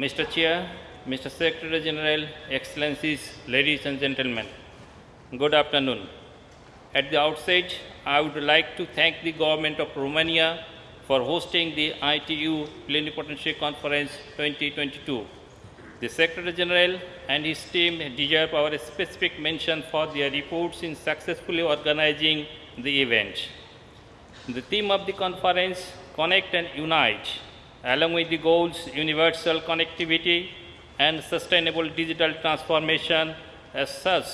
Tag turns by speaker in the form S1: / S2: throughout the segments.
S1: Mr. Chair, Mr. Secretary General, Excellencies, ladies and gentlemen, good afternoon. At the outset, I would like to thank the government of Romania for hosting the ITU Plenipotentiary Conference 2022. The Secretary General and his team deserve our specific mention for their efforts in successfully organizing the event. The theme of the conference, Connect and Unite, along with the goals universal connectivity and sustainable digital transformation as such,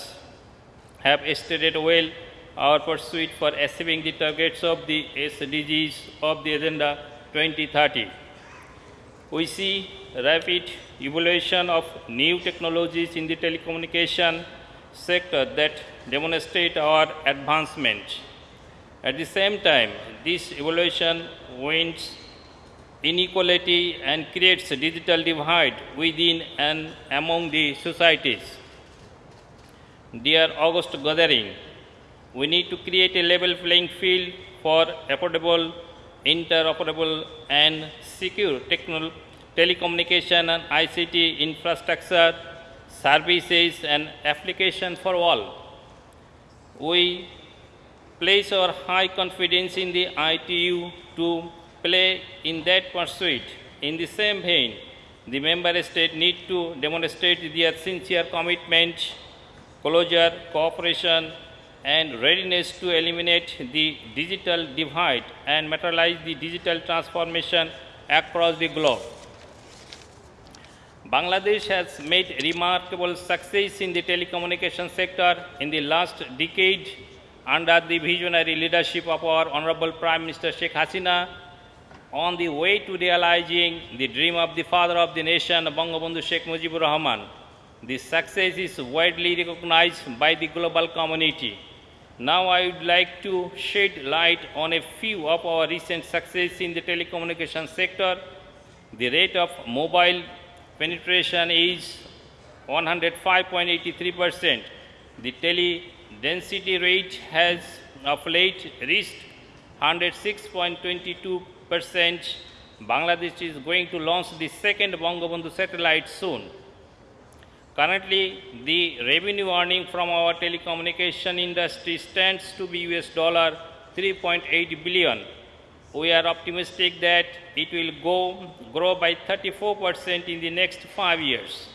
S1: have stated well our pursuit for achieving the targets of the SDGs of the Agenda 2030. We see rapid evolution of new technologies in the telecommunication sector that demonstrate our advancement. At the same time, this evolution wins inequality and creates a digital divide within and among the societies. Dear August gathering, we need to create a level playing field for affordable, interoperable, and secure telecommunication and ICT infrastructure, services, and application for all. We place our high confidence in the ITU to play in that pursuit. In the same vein, the member states need to demonstrate their sincere commitment, closure, cooperation, and readiness to eliminate the digital divide and materialize the digital transformation across the globe. Bangladesh has made remarkable success in the telecommunication sector in the last decade under the visionary leadership of our Honorable Prime Minister Sheikh Hasina on the way to realizing the dream of the father of the nation, Bangabandhu Sheikh Mujibur Rahman. This success is widely recognized by the global community. Now I would like to shed light on a few of our recent success in the telecommunication sector. The rate of mobile penetration is 105.83%. The tele density rate has of late reached 106.22%. Bangladesh is going to launch the second Bangabandhu satellite soon. Currently, the revenue earning from our telecommunication industry stands to be US dollar 3.8 billion. We are optimistic that it will go, grow by 34% in the next five years.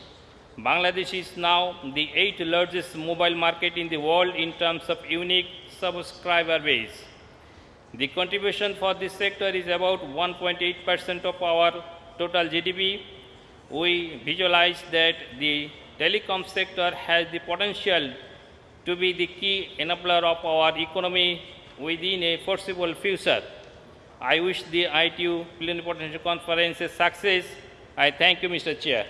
S1: Bangladesh is now the eighth largest mobile market in the world in terms of unique subscriber base. The contribution for this sector is about 1.8% of our total GDP. We visualize that the telecom sector has the potential to be the key enabler of our economy within a foreseeable future. I wish the ITU Plenipotentiary Conference a success. I thank you, Mr. Chair.